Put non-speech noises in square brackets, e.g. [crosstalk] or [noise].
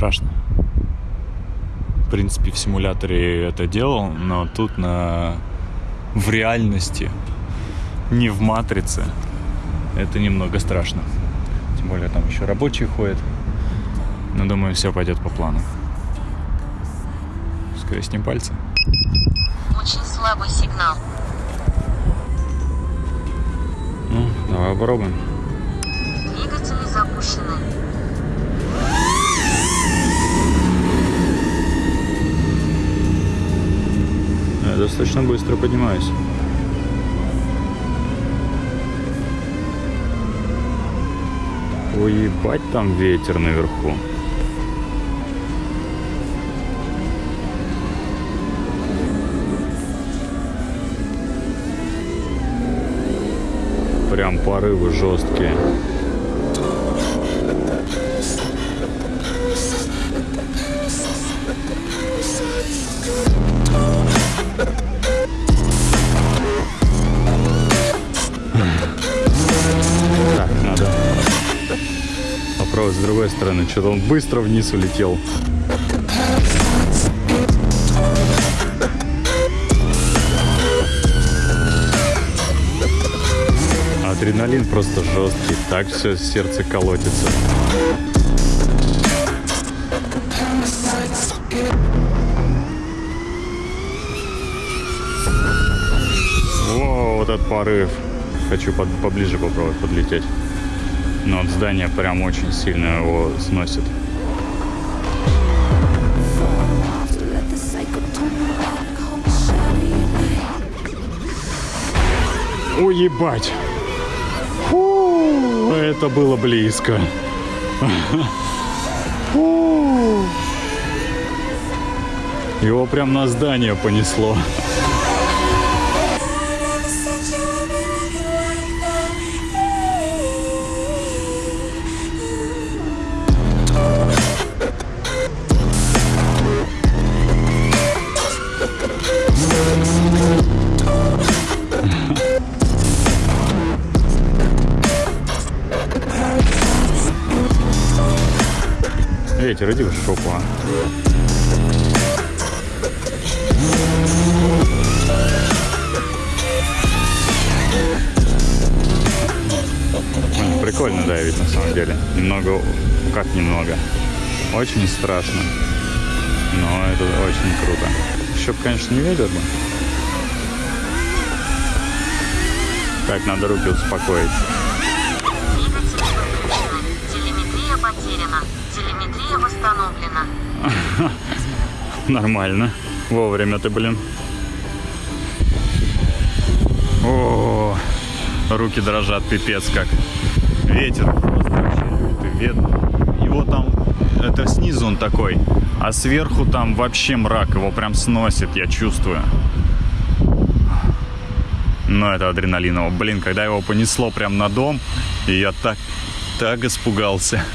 страшно. В принципе, в симуляторе это делал, но тут на... в реальности, не в матрице, это немного страшно. Тем более там еще рабочие ходят. Но думаю, все пойдет по плану. Скрестим пальцы. Очень слабый сигнал. Ну, давай попробуем. Двигатели запущены. Достаточно быстро поднимаюсь. Уебать там ветер наверху. Прям порывы жесткие. Попробовать с другой стороны. Что-то он быстро вниз улетел. Адреналин просто жесткий. Так все сердце колотится. О, вот этот порыв. Хочу под- поближе попробовать подлететь. Но от здания прям очень сильно его сносит. Уебать! Фу, это было близко. Фу. Его прям на здание понесло. Ветер, иди в шопу, а. Прикольно давить на самом деле. Немного, как немного. Очень страшно. Но это очень круто. Еще, конечно, не ветер бы. Так, надо руки успокоить. Восстановлена. [laughs] Нормально. Вовремя ты, блин. О, руки дрожат, пипец как. Ветер просто вообще лютый. Вет- Его там, это снизу он такой, а сверху там вообще мрак, его прям сносит, я чувствую. Но это адреналиново. Блин, когда его понесло прям на дом, и я так, так испугался. [laughs]